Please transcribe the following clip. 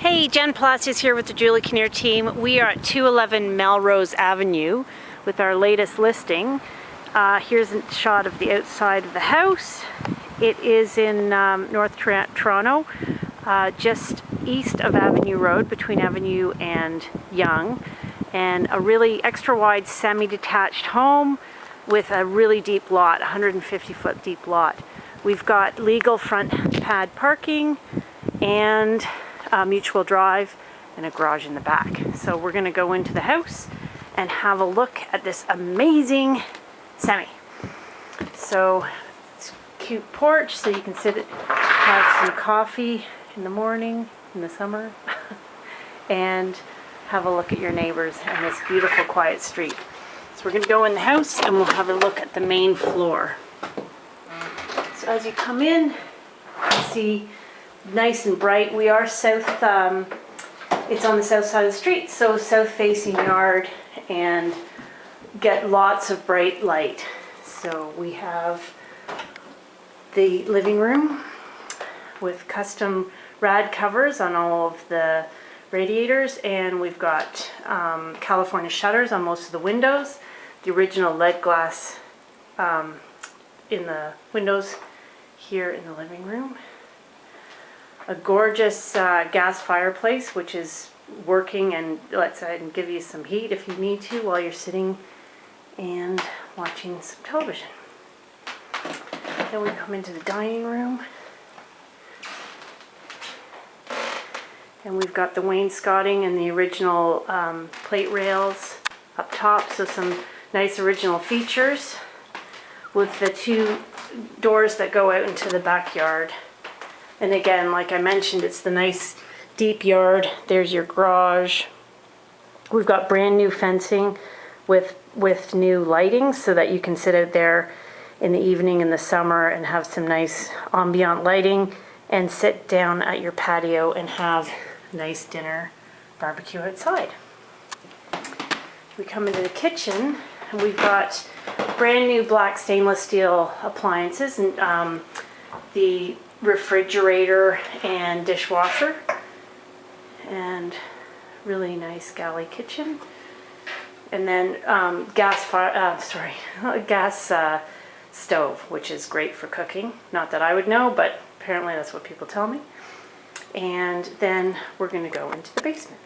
Hey, Jen Palacios here with the Julie Kinnear team. We are at 211 Melrose Avenue with our latest listing. Uh, here's a shot of the outside of the house. It is in um, North Toronto, uh, just east of Avenue Road, between Avenue and Yonge, and a really extra wide semi-detached home with a really deep lot, 150 foot deep lot. We've got legal front pad parking and a mutual drive and a garage in the back. So we're gonna go into the house and have a look at this amazing semi. So it's cute porch so you can sit, have some coffee in the morning, in the summer, and have a look at your neighbors and this beautiful quiet street. So we're gonna go in the house and we'll have a look at the main floor. So as you come in, you see nice and bright. We are south, um, it's on the south side of the street, so south facing yard and get lots of bright light. So we have the living room with custom rad covers on all of the radiators and we've got um, California shutters on most of the windows. The original lead glass um, in the windows here in the living room a gorgeous uh, gas fireplace which is working and lets and give you some heat if you need to while you're sitting and watching some television. Then we come into the dining room and we've got the wainscoting and the original um, plate rails up top so some nice original features with the two doors that go out into the backyard. And again, like I mentioned, it's the nice deep yard. There's your garage. We've got brand new fencing with, with new lighting so that you can sit out there in the evening in the summer and have some nice ambient lighting and sit down at your patio and have nice dinner barbecue outside. We come into the kitchen and we've got brand new black stainless steel appliances and um, the refrigerator and dishwasher. And really nice galley kitchen. And then um, gas fire uh, sorry gas uh, stove which is great for cooking. Not that I would know but apparently that's what people tell me. And then we're going to go into the basement